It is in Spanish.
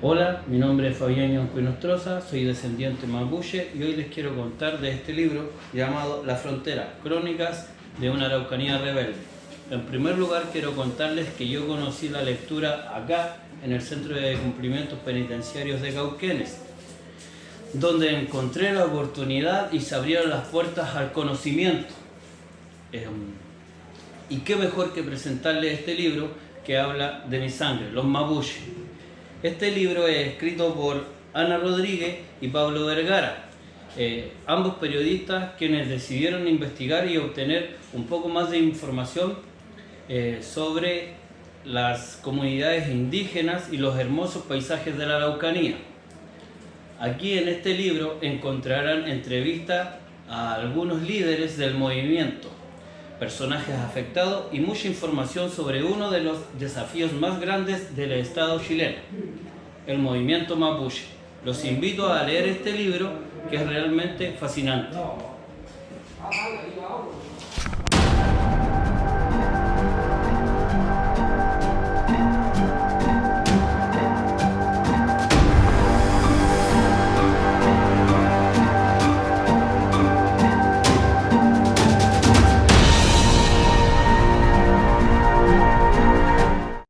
Fabián Yancuinostroza, soy descendiente mapuche y hoy les quiero contar de este libro llamado La Frontera, Crónicas de una Araucanía Rebelde. En primer lugar quiero contarles que yo conocí la lectura acá, en el Centro de Cumplimientos Penitenciarios de Cauquenes, donde encontré la oportunidad y se abrieron las puertas al conocimiento. Em, y qué mejor que presentarles este libro que habla de mi sangre, los mapuches este libro es escrito por Ana Rodríguez y Pablo Vergara, eh, ambos periodistas quienes decidieron investigar y obtener un poco más de información eh, sobre las comunidades indígenas y los hermosos paisajes de la Araucanía. Aquí en este libro encontrarán entrevistas a algunos líderes del movimiento, personajes afectados y mucha información sobre uno de los desafíos más grandes del Estado chileno, el movimiento mapuche. Los invito a leer este libro que es realmente fascinante.